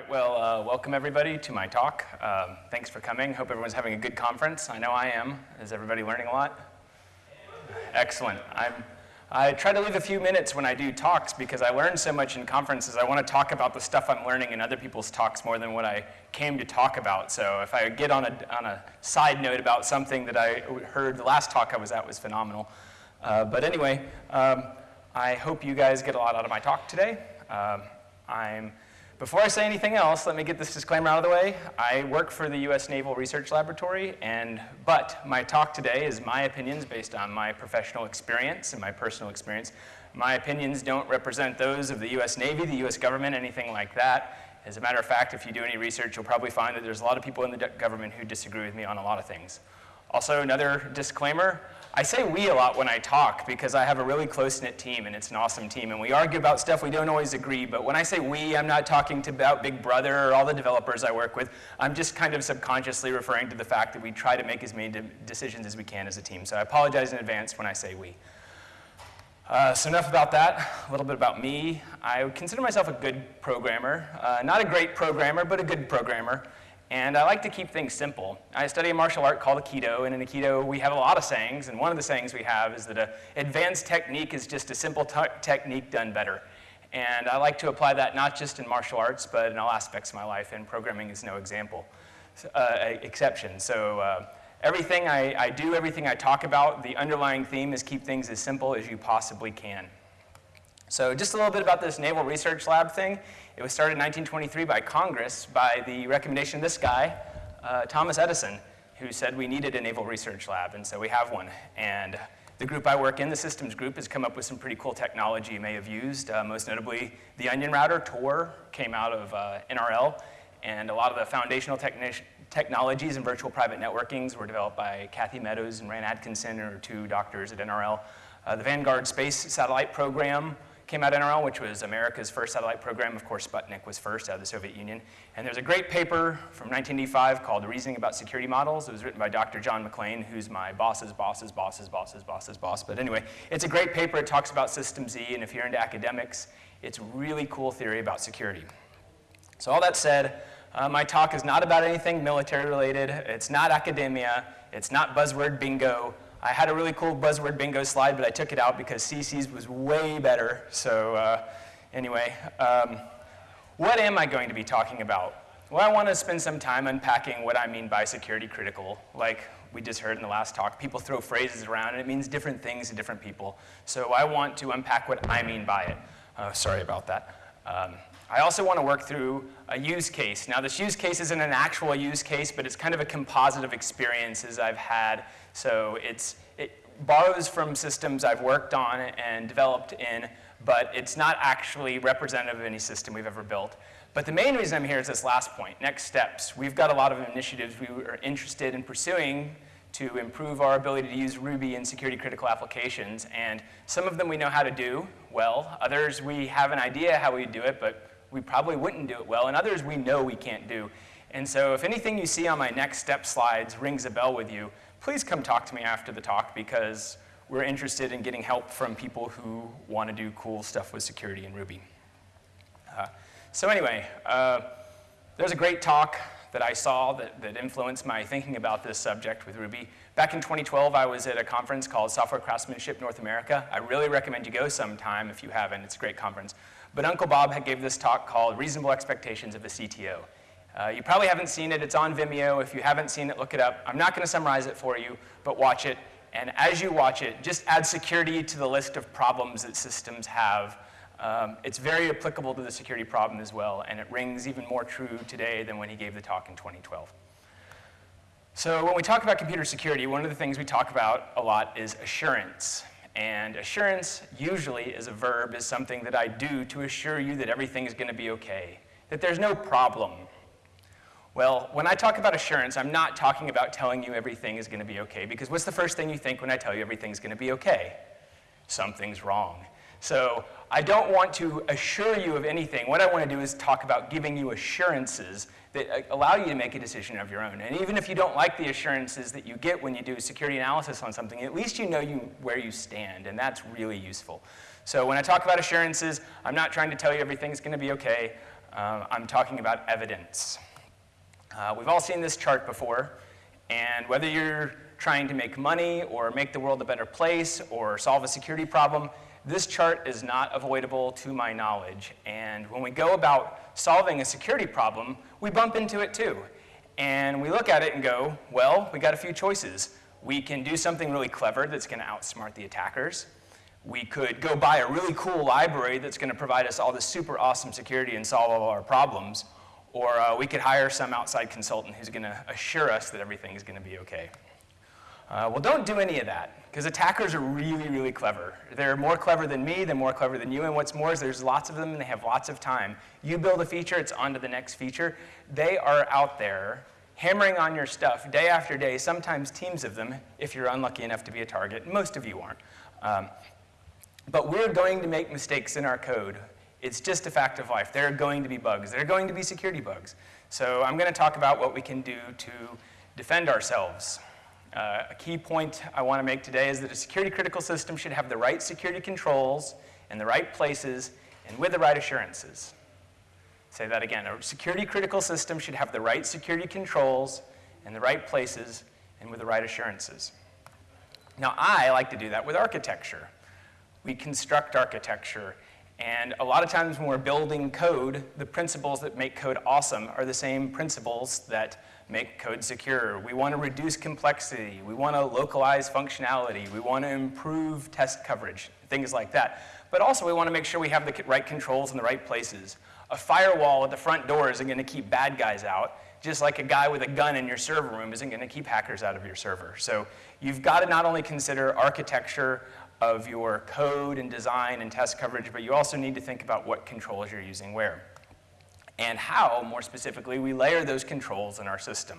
Right, well, uh, welcome everybody to my talk. Um, thanks for coming. Hope everyone's having a good conference. I know I am. Is everybody learning a lot? Excellent. I'm, I try to leave a few minutes when I do talks because I learn so much in conferences. I want to talk about the stuff I'm learning in other people's talks more than what I came to talk about. So if I get on a, on a side note about something that I heard the last talk I was at was phenomenal. Uh, but anyway, um, I hope you guys get a lot out of my talk today. Um, I'm before I say anything else, let me get this disclaimer out of the way. I work for the U.S. Naval Research Laboratory, and, but my talk today is my opinions based on my professional experience and my personal experience. My opinions don't represent those of the U.S. Navy, the U.S. government, anything like that. As a matter of fact, if you do any research, you'll probably find that there's a lot of people in the government who disagree with me on a lot of things. Also, another disclaimer, I say we a lot when I talk because I have a really close-knit team and it's an awesome team and we argue about stuff we don't always agree, but when I say we, I'm not talking to about Big Brother or all the developers I work with. I'm just kind of subconsciously referring to the fact that we try to make as many de decisions as we can as a team. So I apologize in advance when I say we. Uh, so enough about that, a little bit about me. I consider myself a good programmer. Uh, not a great programmer, but a good programmer. And I like to keep things simple. I study a martial art called Aikido, and in Aikido we have a lot of sayings, and one of the sayings we have is that an advanced technique is just a simple technique done better. And I like to apply that not just in martial arts, but in all aspects of my life, and programming is no example, uh, exception. So uh, everything I, I do, everything I talk about, the underlying theme is keep things as simple as you possibly can. So just a little bit about this Naval Research Lab thing. It was started in 1923 by Congress by the recommendation of this guy, uh, Thomas Edison, who said we needed a Naval Research Lab, and so we have one. And the group I work in, the systems group, has come up with some pretty cool technology you may have used. Uh, most notably, the Onion Router, Tor, came out of uh, NRL, and a lot of the foundational technologies in virtual private networkings were developed by Kathy Meadows and Rand Atkinson, or two doctors at NRL. Uh, the Vanguard space satellite program came out NRL, which was America's first satellite program. Of course, Sputnik was first out of the Soviet Union. And there's a great paper from 1985 called Reasoning About Security Models. It was written by Dr. John McLean, who's my boss's boss's boss's boss's boss's boss. But anyway, it's a great paper. It talks about System Z, and if you're into academics, it's really cool theory about security. So all that said, uh, my talk is not about anything military related. It's not academia. It's not buzzword bingo. I had a really cool buzzword bingo slide, but I took it out because CC's was way better. So uh, anyway, um, what am I going to be talking about? Well, I want to spend some time unpacking what I mean by security critical. Like we just heard in the last talk, people throw phrases around and it means different things to different people. So I want to unpack what I mean by it. Uh, sorry about that. Um, I also want to work through a use case. Now this use case isn't an actual use case, but it's kind of a composite of experiences I've had so it's, it borrows from systems I've worked on and developed in, but it's not actually representative of any system we've ever built. But the main reason I'm here is this last point, next steps. We've got a lot of initiatives we are interested in pursuing to improve our ability to use Ruby in security critical applications. And some of them we know how to do well. Others we have an idea how we do it, but we probably wouldn't do it well. And others we know we can't do. And so if anything you see on my next step slides rings a bell with you, please come talk to me after the talk because we're interested in getting help from people who want to do cool stuff with security in Ruby. Uh, so anyway, uh, there's a great talk that I saw that, that influenced my thinking about this subject with Ruby. Back in 2012, I was at a conference called Software Craftsmanship North America. I really recommend you go sometime if you haven't. It's a great conference. But Uncle Bob gave this talk called Reasonable Expectations of a CTO. Uh, you probably haven't seen it. It's on Vimeo. If you haven't seen it, look it up. I'm not going to summarize it for you, but watch it. And as you watch it, just add security to the list of problems that systems have. Um, it's very applicable to the security problem as well, and it rings even more true today than when he gave the talk in 2012. So when we talk about computer security, one of the things we talk about a lot is assurance. And assurance, usually as a verb, is something that I do to assure you that everything is going to be okay, that there's no problem, well, when I talk about assurance, I'm not talking about telling you everything is going to be okay, because what's the first thing you think when I tell you everything's going to be okay? Something's wrong. So I don't want to assure you of anything. What I want to do is talk about giving you assurances that uh, allow you to make a decision of your own. And even if you don't like the assurances that you get when you do a security analysis on something, at least you know you, where you stand, and that's really useful. So when I talk about assurances, I'm not trying to tell you everything's going to be okay. Uh, I'm talking about evidence. Uh, we've all seen this chart before, and whether you're trying to make money or make the world a better place or solve a security problem, this chart is not avoidable to my knowledge. And when we go about solving a security problem, we bump into it too. And we look at it and go, well, we got a few choices. We can do something really clever that's going to outsmart the attackers. We could go buy a really cool library that's going to provide us all this super awesome security and solve all our problems. Or uh, we could hire some outside consultant who's going to assure us that everything is going to be okay. Uh, well, don't do any of that, because attackers are really, really clever. They're more clever than me, they're more clever than you, and what's more is there's lots of them and they have lots of time. You build a feature, it's on to the next feature. They are out there hammering on your stuff day after day, sometimes teams of them, if you're unlucky enough to be a target. Most of you aren't. Um, but we're going to make mistakes in our code. It's just a fact of life. There are going to be bugs. There are going to be security bugs. So I'm going to talk about what we can do to defend ourselves. Uh, a key point I want to make today is that a security critical system should have the right security controls in the right places and with the right assurances. Say that again. A security critical system should have the right security controls in the right places and with the right assurances. Now, I like to do that with architecture. We construct architecture, and a lot of times when we're building code, the principles that make code awesome are the same principles that make code secure. We want to reduce complexity. We want to localize functionality. We want to improve test coverage, things like that. But also we want to make sure we have the right controls in the right places. A firewall at the front door isn't going to keep bad guys out, just like a guy with a gun in your server room isn't going to keep hackers out of your server. So you've got to not only consider architecture of your code and design and test coverage, but you also need to think about what controls you're using where and how, more specifically, we layer those controls in our system.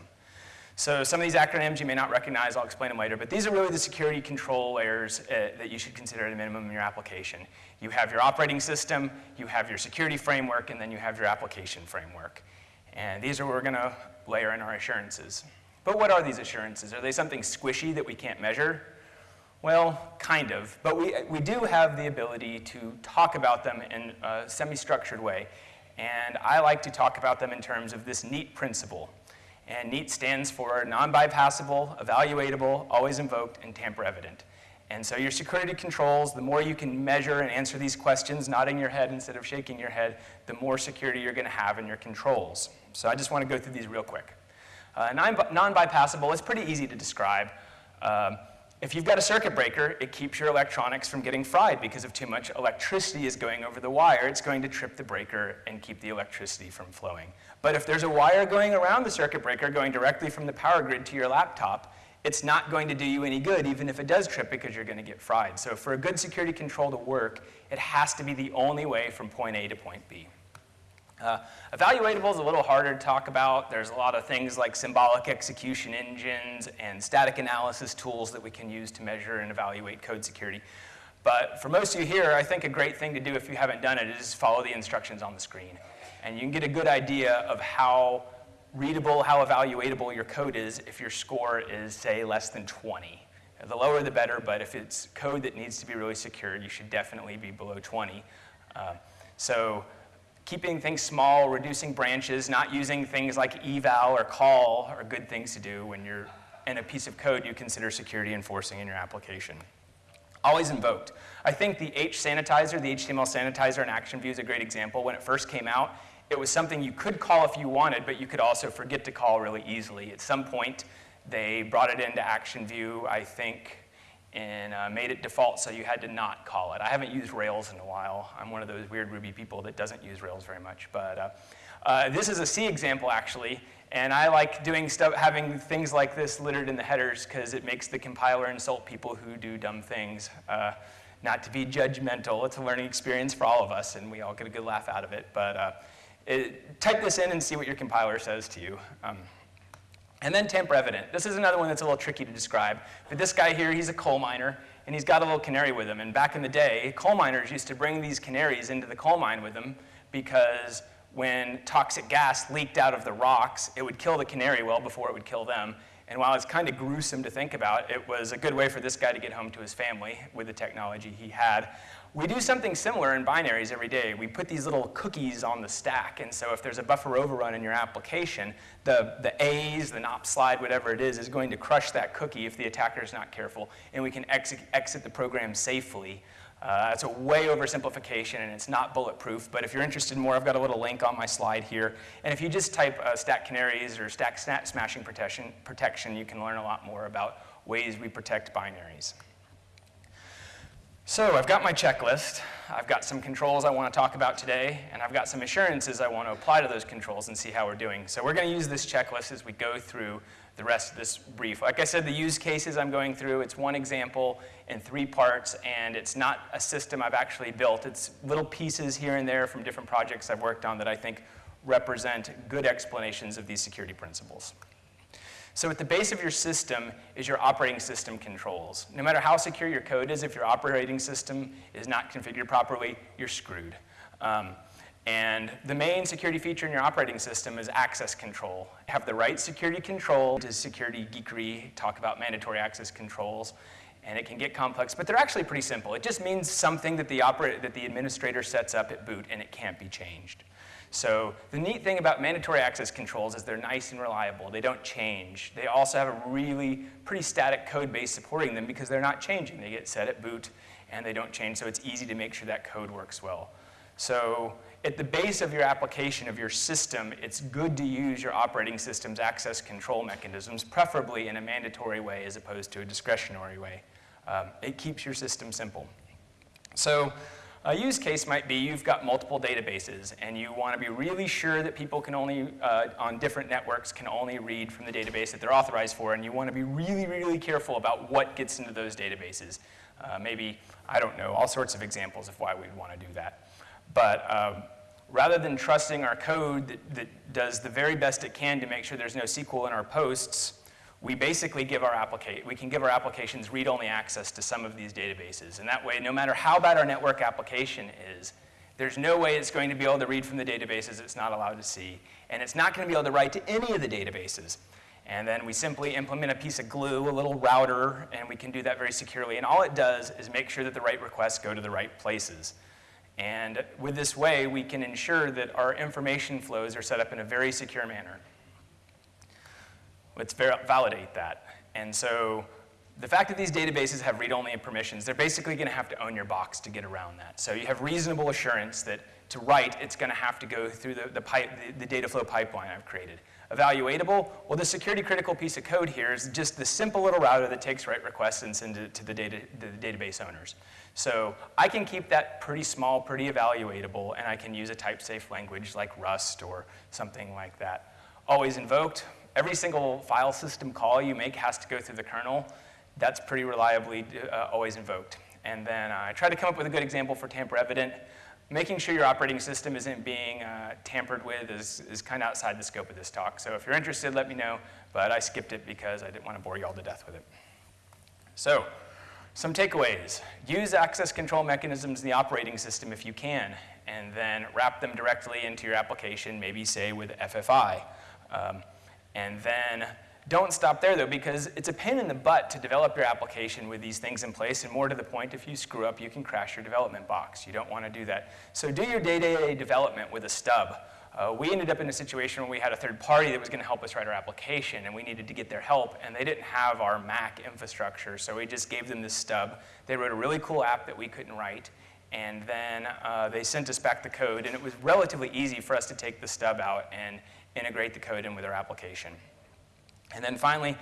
So some of these acronyms you may not recognize, I'll explain them later, but these are really the security control layers uh, that you should consider at a minimum in your application. You have your operating system, you have your security framework, and then you have your application framework. And these are what we're gonna layer in our assurances. But what are these assurances? Are they something squishy that we can't measure? Well, kind of, but we, we do have the ability to talk about them in a semi-structured way. And I like to talk about them in terms of this NEAT principle. And NEAT stands for non-bypassable, evaluatable, always invoked, and tamper evident. And so your security controls, the more you can measure and answer these questions, nodding your head instead of shaking your head, the more security you're going to have in your controls. So I just want to go through these real quick. Uh, non-bypassable is pretty easy to describe. Um, if you've got a circuit breaker, it keeps your electronics from getting fried because if too much electricity is going over the wire, it's going to trip the breaker and keep the electricity from flowing. But if there's a wire going around the circuit breaker going directly from the power grid to your laptop, it's not going to do you any good even if it does trip because you're going to get fried. So for a good security control to work, it has to be the only way from point A to point B. Uh, evaluatable is a little harder to talk about. There's a lot of things like symbolic execution engines and static analysis tools that we can use to measure and evaluate code security. But for most of you here, I think a great thing to do if you haven't done it is follow the instructions on the screen. And you can get a good idea of how readable, how evaluatable your code is if your score is, say, less than 20. The lower the better, but if it's code that needs to be really secure, you should definitely be below 20. Uh, so keeping things small, reducing branches, not using things like eval or call are good things to do when you're in a piece of code you consider security enforcing in your application. Always invoked. I think the H sanitizer, the HTML sanitizer in ActionView is a great example. When it first came out, it was something you could call if you wanted, but you could also forget to call really easily. At some point, they brought it into ActionView, I think, and uh, made it default so you had to not call it. I haven't used Rails in a while. I'm one of those weird Ruby people that doesn't use Rails very much. But uh, uh, this is a C example, actually. And I like doing stuff, having things like this littered in the headers because it makes the compiler insult people who do dumb things. Uh, not to be judgmental, it's a learning experience for all of us, and we all get a good laugh out of it. But uh, it, type this in and see what your compiler says to you. Um, and then tamper evident. This is another one that's a little tricky to describe. But this guy here, he's a coal miner, and he's got a little canary with him. And back in the day, coal miners used to bring these canaries into the coal mine with them because when toxic gas leaked out of the rocks, it would kill the canary well before it would kill them. And while it's kind of gruesome to think about, it was a good way for this guy to get home to his family with the technology he had. We do something similar in binaries every day. We put these little cookies on the stack, and so if there's a buffer overrun in your application, the, the A's, the NOP slide, whatever it is, is going to crush that cookie if the attacker is not careful, and we can exit, exit the program safely. Uh, that's a way oversimplification, and it's not bulletproof, but if you're interested in more, I've got a little link on my slide here. And if you just type uh, stack canaries or stack smashing protection, protection, you can learn a lot more about ways we protect binaries. So I've got my checklist, I've got some controls I want to talk about today, and I've got some assurances I want to apply to those controls and see how we're doing. So we're going to use this checklist as we go through the rest of this brief. Like I said, the use cases I'm going through, it's one example in three parts, and it's not a system I've actually built. It's little pieces here and there from different projects I've worked on that I think represent good explanations of these security principles. So at the base of your system is your operating system controls. No matter how secure your code is, if your operating system is not configured properly, you're screwed. Um, and the main security feature in your operating system is access control. Have the right security control Does security geekery, talk about mandatory access controls, and it can get complex, but they're actually pretty simple. It just means something that the, that the administrator sets up at boot and it can't be changed. So the neat thing about mandatory access controls is they're nice and reliable. They don't change. They also have a really pretty static code base supporting them because they're not changing. They get set at boot and they don't change, so it's easy to make sure that code works well. So at the base of your application, of your system, it's good to use your operating system's access control mechanisms, preferably in a mandatory way as opposed to a discretionary way. Um, it keeps your system simple. So a use case might be you've got multiple databases and you want to be really sure that people can only, uh, on different networks, can only read from the database that they're authorized for and you want to be really, really careful about what gets into those databases. Uh, maybe, I don't know, all sorts of examples of why we'd want to do that. But um, rather than trusting our code that, that does the very best it can to make sure there's no SQL in our posts, we basically give our application, we can give our applications read-only access to some of these databases. And that way, no matter how bad our network application is, there's no way it's going to be able to read from the databases it's not allowed to see. And it's not going to be able to write to any of the databases. And then we simply implement a piece of glue, a little router, and we can do that very securely. And all it does is make sure that the right requests go to the right places. And with this way, we can ensure that our information flows are set up in a very secure manner. Let's validate that. And so the fact that these databases have read-only permissions, they're basically going to have to own your box to get around that. So you have reasonable assurance that to write, it's going to have to go through the, the, pipe, the, the data flow pipeline I've created. Evaluatable, well, the security critical piece of code here is just the simple little router that takes write requests and sends it to the, data, the database owners. So I can keep that pretty small, pretty evaluatable, and I can use a type-safe language like Rust or something like that. Always invoked, every single file system call you make has to go through the kernel. That's pretty reliably uh, always invoked. And then I tried to come up with a good example for tamper evident. Making sure your operating system isn't being uh, tampered with is, is kind of outside the scope of this talk. So if you're interested, let me know, but I skipped it because I didn't want to bore you all to death with it. So, some takeaways. Use access control mechanisms in the operating system if you can, and then wrap them directly into your application, maybe say with FFI. Um, and then don't stop there though, because it's a pain in the butt to develop your application with these things in place, and more to the point, if you screw up, you can crash your development box. You don't want to do that. So do your day-to-day -day development with a stub. Uh, we ended up in a situation where we had a third party that was going to help us write our application, and we needed to get their help, and they didn't have our MAC infrastructure, so we just gave them this stub. They wrote a really cool app that we couldn't write, and then uh, they sent us back the code, and it was relatively easy for us to take the stub out and integrate the code in with our application. And then finally,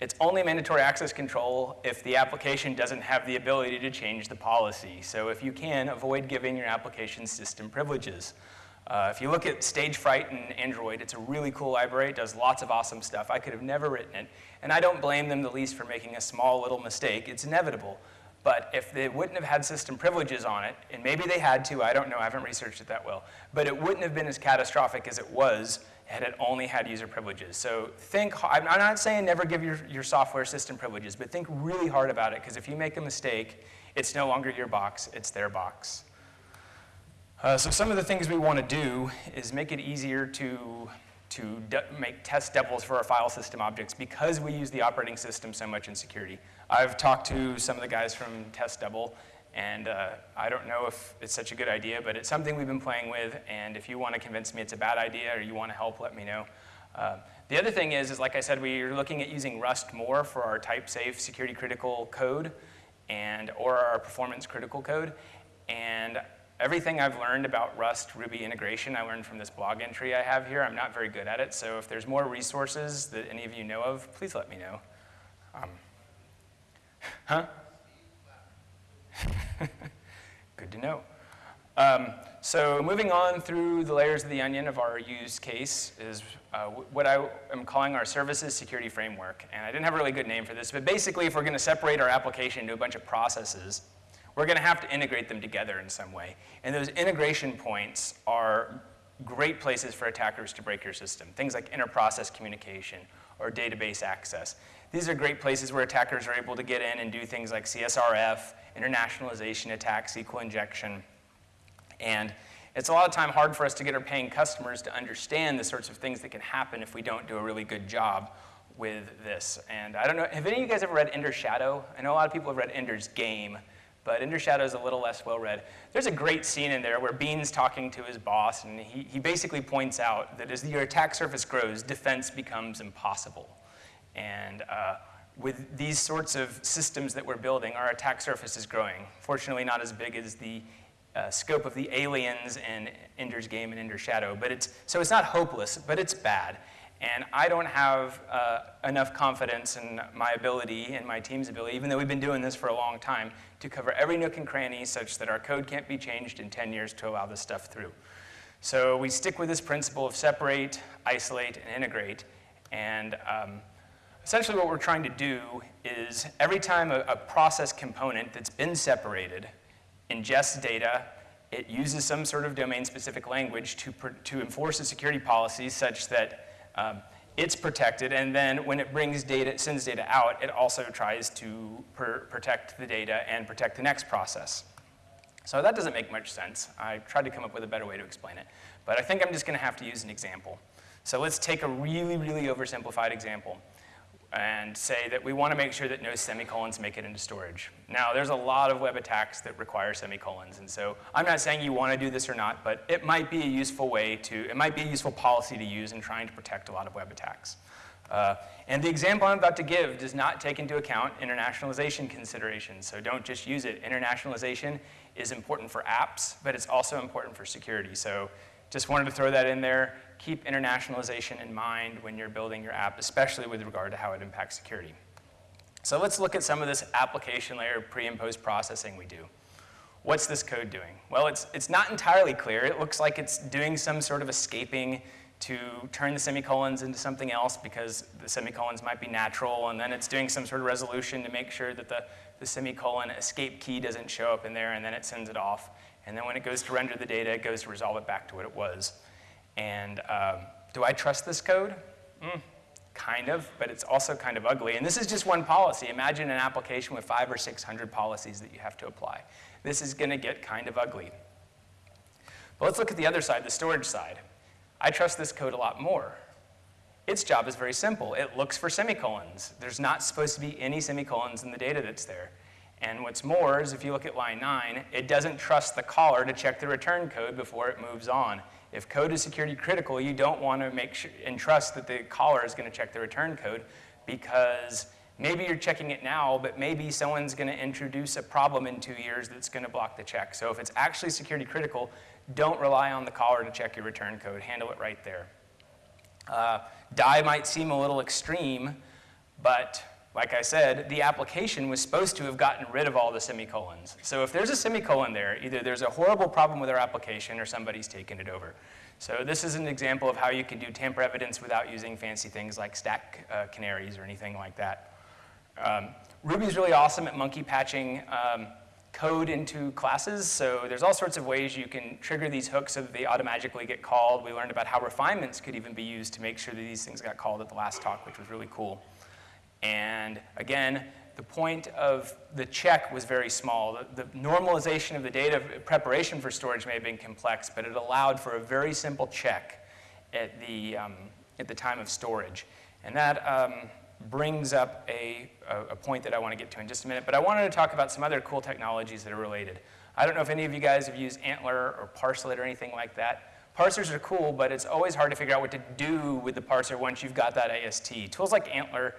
it's only mandatory access control if the application doesn't have the ability to change the policy. So if you can, avoid giving your application system privileges. Uh, if you look at Stagefright in Android, it's a really cool library. It does lots of awesome stuff. I could have never written it. And I don't blame them the least for making a small little mistake. It's inevitable. But if they wouldn't have had system privileges on it, and maybe they had to, I don't know, I haven't researched it that well, but it wouldn't have been as catastrophic as it was had it only had user privileges. So think, I'm not saying never give your, your software system privileges, but think really hard about it, because if you make a mistake, it's no longer your box, it's their box. Uh, so some of the things we want to do is make it easier to, to make test doubles for our file system objects because we use the operating system so much in security. I've talked to some of the guys from Test Double, And uh, I don't know if it's such a good idea, but it's something we've been playing with. And if you want to convince me it's a bad idea or you want to help, let me know. Uh, the other thing is, is like I said, we're looking at using Rust more for our type-safe security critical code and or our performance critical code. And everything I've learned about Rust Ruby integration, I learned from this blog entry I have here. I'm not very good at it, so if there's more resources that any of you know of, please let me know. Um, huh? Good to know. Um, so moving on through the layers of the onion of our use case is uh, what I am calling our services security framework. And I didn't have a really good name for this, but basically if we're going to separate our application into a bunch of processes, we're going to have to integrate them together in some way. And those integration points are great places for attackers to break your system. Things like inter-process communication or database access. These are great places where attackers are able to get in and do things like CSRF, internationalization attacks, SQL injection, and it's a lot of time hard for us to get our paying customers to understand the sorts of things that can happen if we don't do a really good job with this. And I don't know, have any of you guys ever read Ender's Shadow? I know a lot of people have read Ender's Game, but Ender's Shadow is a little less well read. There's a great scene in there where Bean's talking to his boss, and he, he basically points out that as your attack surface grows, defense becomes impossible. And uh, with these sorts of systems that we're building, our attack surface is growing. Fortunately, not as big as the uh, scope of the aliens and Ender's Game and Ender's Shadow. But it's, so it's not hopeless, but it's bad. And I don't have uh, enough confidence in my ability and my team's ability, even though we've been doing this for a long time, to cover every nook and cranny such that our code can't be changed in 10 years to allow this stuff through. So we stick with this principle of separate, isolate, and integrate. And um, essentially what we're trying to do is every time a, a process component that's been separated ingests data, it uses some sort of domain-specific language to, to enforce a security policy such that um, it's protected, and then when it brings data, sends data out, it also tries to protect the data and protect the next process. So that doesn't make much sense. I tried to come up with a better way to explain it, but I think I'm just gonna have to use an example. So let's take a really, really oversimplified example and say that we want to make sure that no semicolons make it into storage. Now, there's a lot of web attacks that require semicolons, and so I'm not saying you want to do this or not, but it might be a useful way to, it might be a useful policy to use in trying to protect a lot of web attacks. Uh, and the example I'm about to give does not take into account internationalization considerations, so don't just use it. Internationalization is important for apps, but it's also important for security. So just wanted to throw that in there keep internationalization in mind when you're building your app, especially with regard to how it impacts security. So let's look at some of this application layer pre and post processing we do. What's this code doing? Well, it's, it's not entirely clear. It looks like it's doing some sort of escaping to turn the semicolons into something else because the semicolons might be natural, and then it's doing some sort of resolution to make sure that the, the semicolon escape key doesn't show up in there, and then it sends it off. And then when it goes to render the data, it goes to resolve it back to what it was. And um, do I trust this code? Mm, kind of, but it's also kind of ugly. And this is just one policy. Imagine an application with five or 600 policies that you have to apply. This is going to get kind of ugly. But let's look at the other side, the storage side. I trust this code a lot more. Its job is very simple. It looks for semicolons. There's not supposed to be any semicolons in the data that's there. And what's more is if you look at line 9, it doesn't trust the caller to check the return code before it moves on. If code is security critical, you don't want to make sure and trust that the caller is going to check the return code because maybe you're checking it now, but maybe someone's going to introduce a problem in two years that's going to block the check. So if it's actually security critical, don't rely on the caller to check your return code. Handle it right there. Uh, die might seem a little extreme, but like I said, the application was supposed to have gotten rid of all the semicolons. So if there's a semicolon there, either there's a horrible problem with our application or somebody's taken it over. So this is an example of how you can do tamper evidence without using fancy things like stack uh, canaries or anything like that. Um, Ruby's really awesome at monkey patching um, code into classes. So there's all sorts of ways you can trigger these hooks so that they automatically get called. We learned about how refinements could even be used to make sure that these things got called at the last talk, which was really cool. And again, the point of the check was very small. The, the, normalization of the data preparation for storage may have been complex, but it allowed for a very simple check at the, um, at the time of storage. And that, um, brings up a, a, point that I want to get to in just a minute, but I wanted to talk about some other cool technologies that are related. I don't know if any of you guys have used ANTLR or Parslet or anything like that. Parsers are cool, but it's always hard to figure out what to do with the parser once you've got that AST. Tools like ANTLR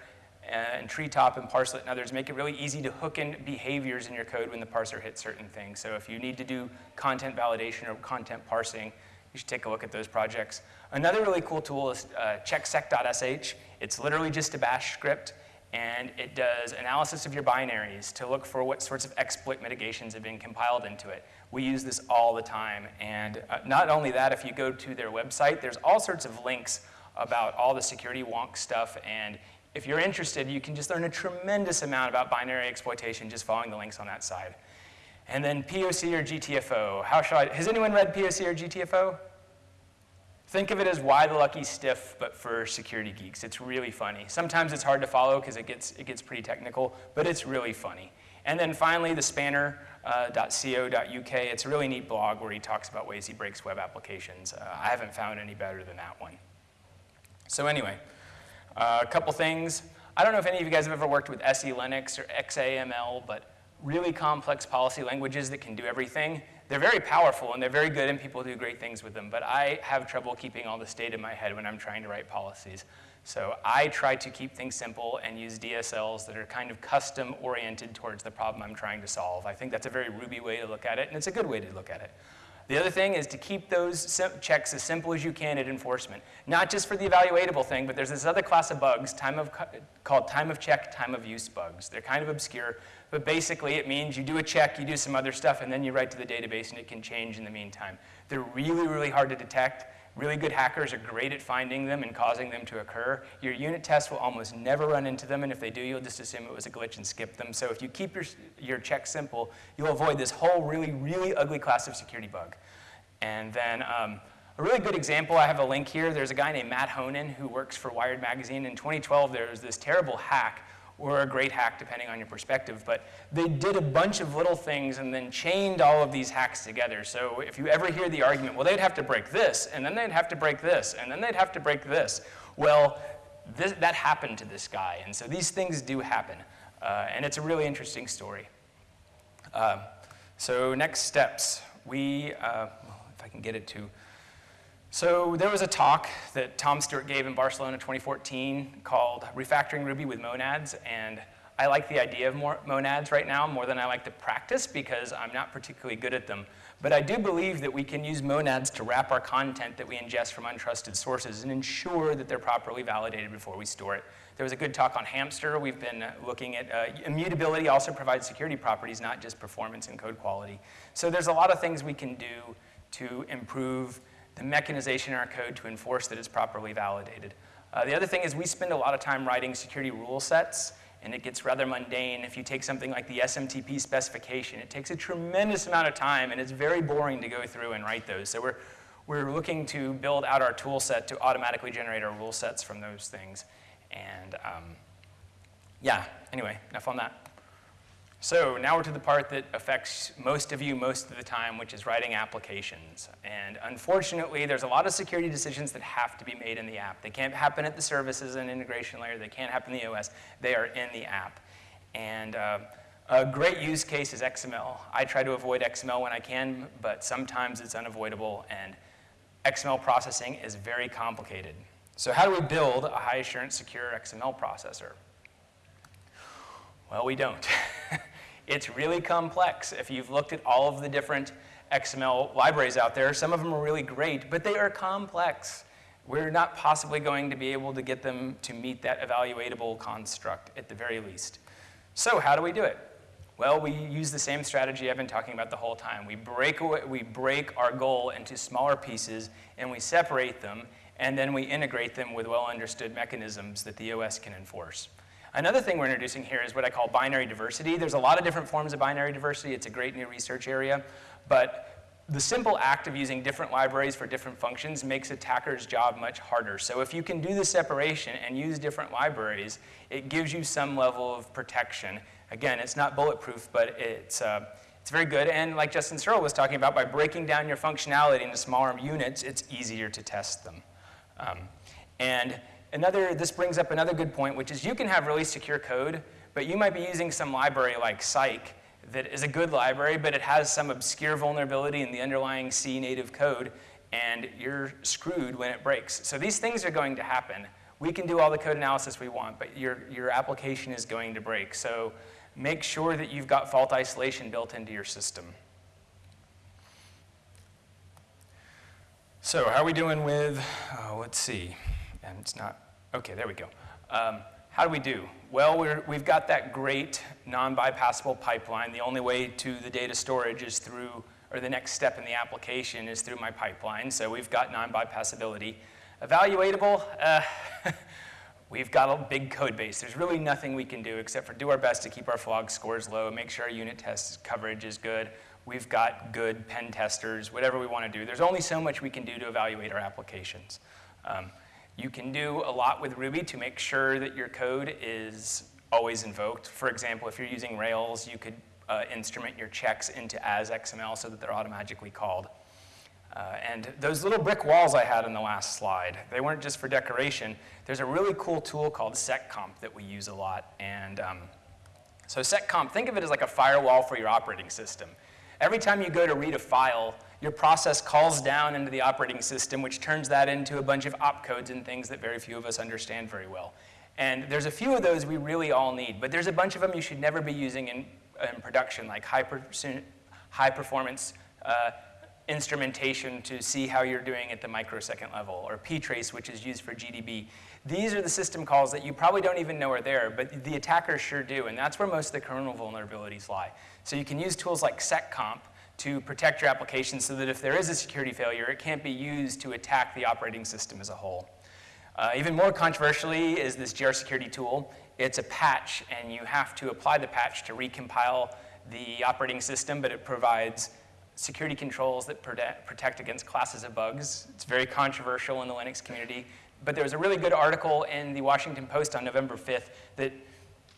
and Treetop and Parslet and others make it really easy to hook in behaviors in your code when the parser hits certain things. So if you need to do content validation or content parsing, you should take a look at those projects. Another really cool tool is uh, checksec.sh. It's literally just a bash script, and it does analysis of your binaries to look for what sorts of exploit mitigations have been compiled into it. We use this all the time, and uh, not only that, if you go to their website, there's all sorts of links about all the security wonk stuff, and if you're interested, you can just learn a tremendous amount about binary exploitation just following the links on that side. And then POC or GTFO. How should I, has anyone read POC or GTFO? Think of it as Why the Lucky Stiff, but for security geeks. It's really funny. Sometimes it's hard to follow because it gets, it gets pretty technical, but it's really funny. And then finally, the spanner.co.uk. Uh, it's a really neat blog where he talks about ways he breaks web applications. Uh, I haven't found any better than that one. So anyway, uh, a couple things. I don't know if any of you guys have ever worked with SE Linux or XACML, but really complex policy languages that can do everything. They're very powerful and they're very good and people do great things with them, but I have trouble keeping all this data in my head when I'm trying to write policies. So I try to keep things simple and use DSLs that are kind of custom oriented towards the problem I'm trying to solve. I think that's a very Ruby way to look at it and it's a good way to look at it. The other thing is to keep those checks as simple as you can at enforcement. Not just for the evaluatable thing, but there's this other class of bugs time of, called time of check, time of use bugs. They're kind of obscure, but basically it means you do a check, you do some other stuff, and then you write to the database and it can change in the meantime. They're really, really hard to detect. Really good hackers are great at finding them and causing them to occur. Your unit tests will almost never run into them, and if they do, you'll just assume it was a glitch and skip them. So if you keep your, your checks simple, you'll avoid this whole really, really ugly class of security bug. And then um, a really good example, I have a link here. There's a guy named Matt Honan who works for Wired Magazine. In 2012, there was this terrible hack or a great hack, depending on your perspective. But they did a bunch of little things and then chained all of these hacks together. So if you ever hear the argument, well, they'd have to break this, and then they'd have to break this, and then they'd have to break this. Well, this, that happened to this guy. And so these things do happen. Uh, and it's a really interesting story. Uh, so next steps. We, uh, if I can get it to so there was a talk that Tom Stuart gave in Barcelona 2014 called Refactoring Ruby with Monads, and I like the idea of monads right now more than I like the practice because I'm not particularly good at them. But I do believe that we can use monads to wrap our content that we ingest from untrusted sources and ensure that they're properly validated before we store it. There was a good talk on Hamster. We've been looking at uh, immutability also provides security properties, not just performance and code quality. So there's a lot of things we can do to improve the mechanization in our code to enforce that it's properly validated. Uh, the other thing is we spend a lot of time writing security rule sets, and it gets rather mundane. If you take something like the SMTP specification, it takes a tremendous amount of time, and it's very boring to go through and write those. So we're, we're looking to build out our tool set to automatically generate our rule sets from those things. And um, yeah, anyway, enough on that. So now we're to the part that affects most of you most of the time, which is writing applications. And unfortunately, there's a lot of security decisions that have to be made in the app. They can't happen at the services and integration layer. They can't happen in the OS. They are in the app. And uh, a great use case is XML. I try to avoid XML when I can, but sometimes it's unavoidable, and XML processing is very complicated. So how do we build a high assurance secure XML processor? Well, we don't. it's really complex. If you've looked at all of the different XML libraries out there, some of them are really great, but they are complex. We're not possibly going to be able to get them to meet that evaluatable construct at the very least. So how do we do it? Well, we use the same strategy I've been talking about the whole time. We break, away, we break our goal into smaller pieces and we separate them and then we integrate them with well understood mechanisms that the OS can enforce. Another thing we're introducing here is what I call binary diversity. There's a lot of different forms of binary diversity. It's a great new research area. But the simple act of using different libraries for different functions makes attackers' job much harder. So if you can do the separation and use different libraries, it gives you some level of protection. Again, it's not bulletproof, but it's, uh, it's very good. And like Justin Searls was talking about, by breaking down your functionality into smaller units, it's easier to test them. Um, and another, this brings up another good point, which is you can have really secure code, but you might be using some library like Psych that is a good library, but it has some obscure vulnerability in the underlying C native code, and you're screwed when it breaks. So these things are going to happen. We can do all the code analysis we want, but your, your application is going to break. So make sure that you've got fault isolation built into your system. So how are we doing with, uh, let's see, and it's not, okay, there we go. Um, how do we do? Well, we have got that great non-bypassable pipeline. The only way to the data storage is through, or the next step in the application is through my pipeline. So we've got non-bypassability. Evaluatable, uh, we've got a big code base. There's really nothing we can do except for do our best to keep our flog scores low, make sure our unit test coverage is good. We've got good pen testers, whatever we want to do. There's only so much we can do to evaluate our applications. Um, you can do a lot with Ruby to make sure that your code is always invoked. For example, if you're using Rails, you could uh, instrument your checks into as XML so that they're automatically called. Uh, and those little brick walls I had in the last slide, they weren't just for decoration. There's a really cool tool called seccomp that we use a lot. And um, so seccomp, think of it as like a firewall for your operating system. Every time you go to read a file, your process calls down into the operating system, which turns that into a bunch of opcodes and things that very few of us understand very well. And there's a few of those we really all need, but there's a bunch of them you should never be using in, in production, like high, per high performance uh, instrumentation to see how you're doing at the microsecond level, or ptrace, which is used for GDB. These are the system calls that you probably don't even know are there, but the attackers sure do, and that's where most of the kernel vulnerabilities lie. So you can use tools like seccomp to protect your application so that if there is a security failure, it can't be used to attack the operating system as a whole. Uh, even more controversially is this grsecurity tool. It's a patch, and you have to apply the patch to recompile the operating system, but it provides security controls that protect against classes of bugs. It's very controversial in the Linux community. But there was a really good article in the Washington Post on November 5th that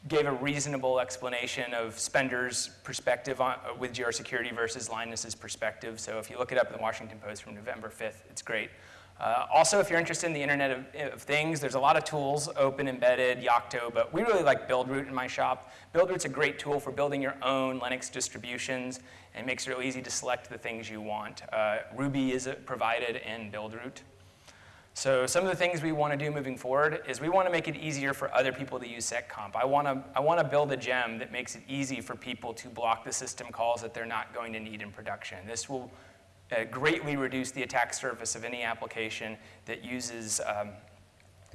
gave a reasonable explanation of Spender's perspective on, uh, with grsecurity versus Linus's perspective. So if you look it up in the Washington Post from November 5th, it's great. Uh, also, if you're interested in the Internet of, of, Things, there's a lot of tools, open, embedded, Yocto, but we really like Buildroot in my shop. Buildroot's a great tool for building your own Linux distributions and makes it real easy to select the things you want. Uh, Ruby is provided in Buildroot. So some of the things we want to do moving forward is we want to make it easier for other people to use seccomp. I want to, I want to build a gem that makes it easy for people to block the system calls that they're not going to need in production. This will uh, greatly reduce the attack surface of any application that uses, um,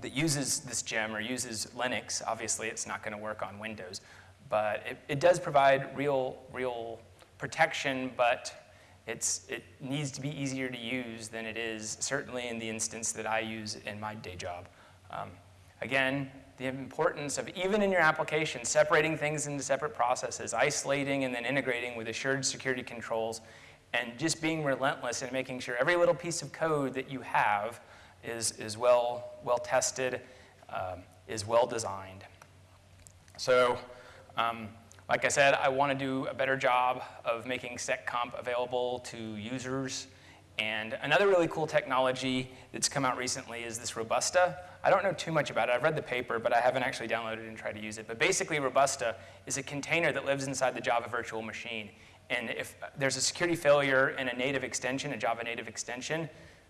that uses this gem or uses Linux. Obviously, it's not going to work on Windows. But it, it does provide real, real protection, but it's, it needs to be easier to use than it is, certainly in the instance that I use in my day job. Um, again, the importance of, even in your application, separating things into separate processes, isolating and then integrating with assured security controls, and just being relentless in making sure every little piece of code that you have is, is well, well tested, um, is well designed. So um, like I said, I want to do a better job of making seccomp available to users. And another really cool technology that's come out recently is this Robusta. I don't know too much about it. I've read the paper, but I haven't actually downloaded and tried to use it. But basically, Robusta is a container that lives inside the Java virtual machine. And if there's a security failure in a native extension, a Java native extension,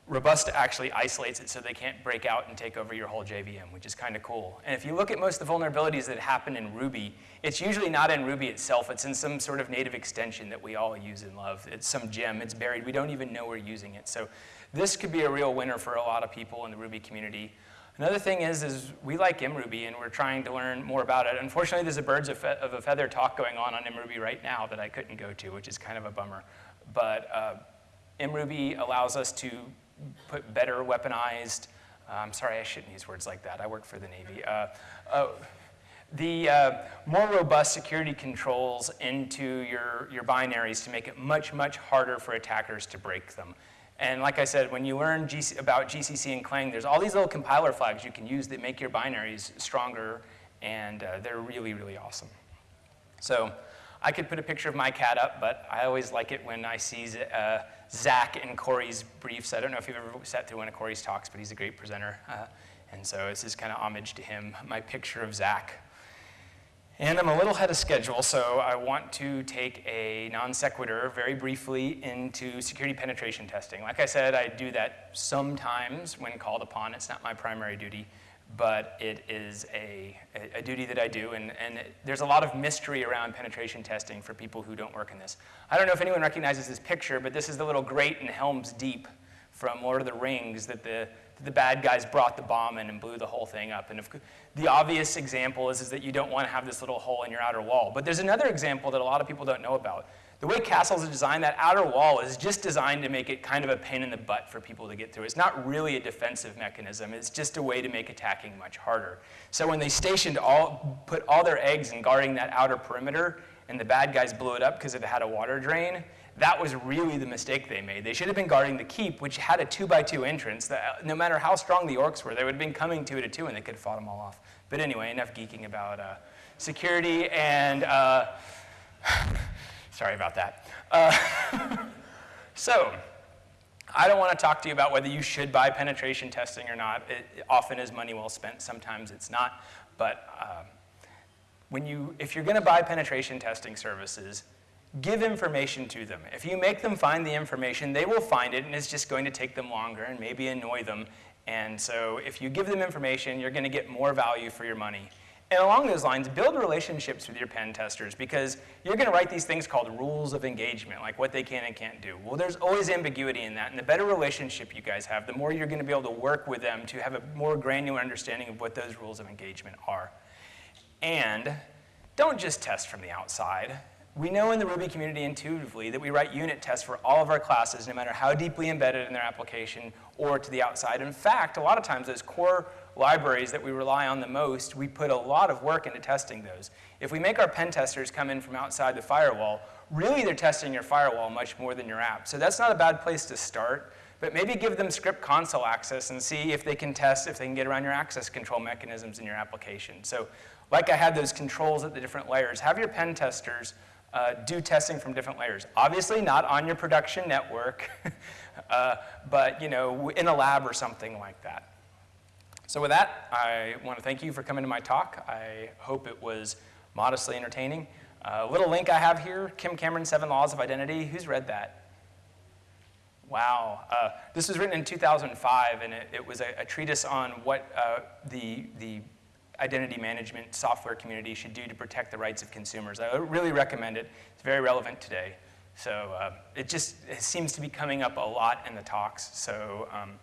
Robusta actually isolates it so they can't break out and take over your whole JVM, which is kind of cool. And if you look at most of the vulnerabilities that happen in Ruby, it's usually not in Ruby itself. It's in some sort of native extension that we all use and love. It's some gem. It's buried. We don't even know we're using it. So this could be a real winner for a lot of people in the Ruby community. Another thing is, is we like MRuby, and we're trying to learn more about it. Unfortunately, there's a birds of, of a feather talk going on on MRuby right now that I couldn't go to, which is kind of a bummer. But uh, MRuby allows us to put better weaponized, uh, I'm sorry, I shouldn't use words like that. I work for the Navy. Uh, uh, the uh, more robust security controls into your, your binaries to make it much, much harder for attackers to break them. And like I said, when you learn GC, about GCC and Clang, there's all these little compiler flags you can use that make your binaries stronger, and uh, they're really, really awesome. So I could put a picture of my cat up, but I always like it when I see uh, Zach and Corey's briefs. I don't know if you've ever sat through one of Corey's talks, but he's a great presenter. Uh, And so this is kind of homage to him, my picture of Zach. And I'm a little ahead of schedule, so I want to take a non sequitur very briefly into security penetration testing. Like I said, I do that sometimes when called upon. It's not my primary duty, but it is a, a, duty that I do, and, and there's a lot of mystery around penetration testing for people who don't work in this. I don't know if anyone recognizes this picture, but this is the little grate in Helm's Deep from Lord of the Rings that the the bad guys brought the bomb in and blew the whole thing up. And if, the obvious example is, is that you don't want to have this little hole in your outer wall. But there's another example that a lot of people don't know about. The way castles are designed, that outer wall is just designed to make it kind of a pain in the butt for people to get through. It's not really a defensive mechanism. It's just a way to make attacking much harder. So when they stationed all, put all their eggs in guarding that outer perimeter, and the bad guys blew it up because it had a water drain, that was really the mistake they made. They should have been guarding the keep, which had a two by two entrance. That no matter how strong the orcs were, they would have been coming to it at two and they could have fought them all off. But anyway, enough geeking about uh, security and, uh, sorry about that. Uh, so, I don't want to talk to you about whether you should buy penetration testing or not. It often is money well spent, sometimes it's not. But um, when you, if you're going to buy penetration testing services, give information to them. If you make them find the information, they will find it, and it's just going to take them longer and maybe annoy them. And so if you give them information, you're going to get more value for your money. And along those lines, build relationships with your pen testers because you're going to write these things called rules of engagement, like what they can and can't do. Well, there's always ambiguity in that, and the better relationship you guys have, the more you're going to be able to work with them to have a more granular understanding of what those rules of engagement are. And don't just test from the outside. We know in the Ruby community intuitively that we write unit tests for all of our classes, no matter how deeply embedded in their application or to the outside. In fact, a lot of times those core libraries that we rely on the most, we put a lot of work into testing those. If we make our pen testers come in from outside the firewall, really they're testing your firewall much more than your app. So that's not a bad place to start, but maybe give them script console access and see if they can test, if they can get around your access control mechanisms in your application. So like I had those controls at the different layers, have your pen testers uh, do testing from different layers. Obviously not on your production network, uh, but you know, in a lab or something like that. So with that, I want to thank you for coming to my talk. I hope it was modestly entertaining. A uh, little link I have here, Kim Cameron, Seven Laws of Identity. Who's read that? Wow. Uh, this was written in 2005, and it, it was a, a, treatise on what uh, the, the identity management software community should do to protect the rights of consumers. I really recommend it. It's very relevant today. So uh, it just it seems to be coming up a lot in the talks. So um,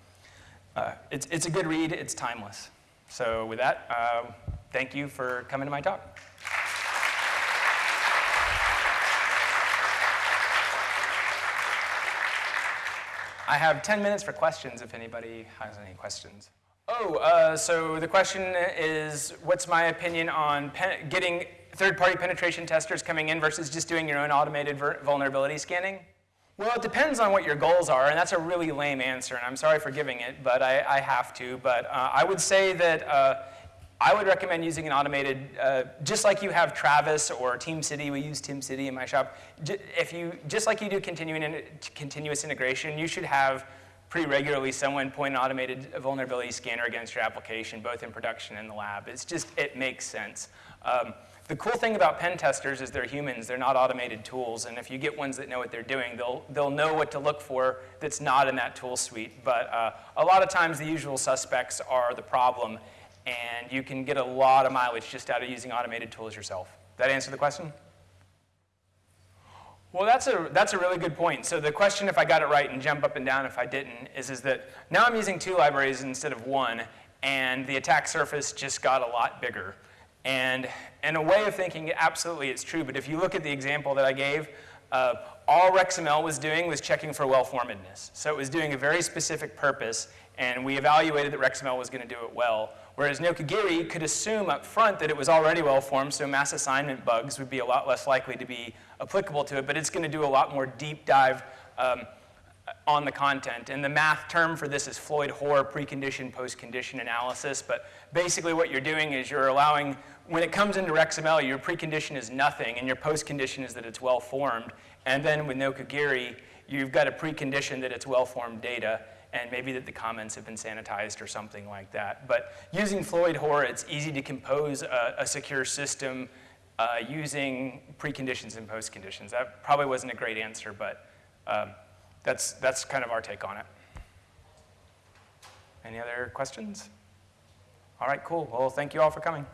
uh, it's, it's a good read. It's timeless. So with that, uh, thank you for coming to my talk. I have 10 minutes for questions if anybody has any questions. Oh, uh, so the question is, what's my opinion on getting third-party penetration testers coming in versus just doing your own automated vulnerability scanning? Well, it depends on what your goals are, and that's a really lame answer, and I'm sorry for giving it, but I, I have to. But uh, I would say that uh, I would recommend using an automated, uh, just like you have Travis or TeamCity, we use TeamCity in my shop. If you, just like you do continuing, continuous integration, you should have pretty regularly someone point an automated vulnerability scanner against your application, both in production and the lab. It's just, it makes sense. Um, the cool thing about pen testers is they're humans, they're not automated tools, and if you get ones that know what they're doing, they'll, they'll know what to look for that's not in that tool suite. But uh, a lot of times the usual suspects are the problem, and you can get a lot of mileage just out of using automated tools yourself. That answer the question? Well, that's a, that's a really good point. So the question, if I got it right and jump up and down if I didn't, is, is that now I'm using two libraries instead of one, and the attack surface just got a lot bigger. And in a way of thinking, absolutely it's true, but if you look at the example that I gave, uh, all REXML was doing was checking for well-formedness. So it was doing a very specific purpose, and we evaluated that REXML was going to do it well. Whereas Nokogiri could assume up front that it was already well-formed, so mass assignment bugs would be a lot less likely to be applicable to it, but it's going to do a lot more deep dive um, on the content. And the math term for this is Floyd-Hoare precondition post-condition analysis, but basically what you're doing is you're allowing, when it comes into REXML, your precondition is nothing, and your post-condition is that it's well-formed. And then with Nokogiri, you've got a precondition that it's well-formed data, and maybe that the comments have been sanitized or something like that. But using Floyd Hoare, it's easy to compose a, a secure system uh, using preconditions and postconditions. That probably wasn't a great answer, but um, that's, that's kind of our take on it. Any other questions? All right, cool. Well, thank you all for coming.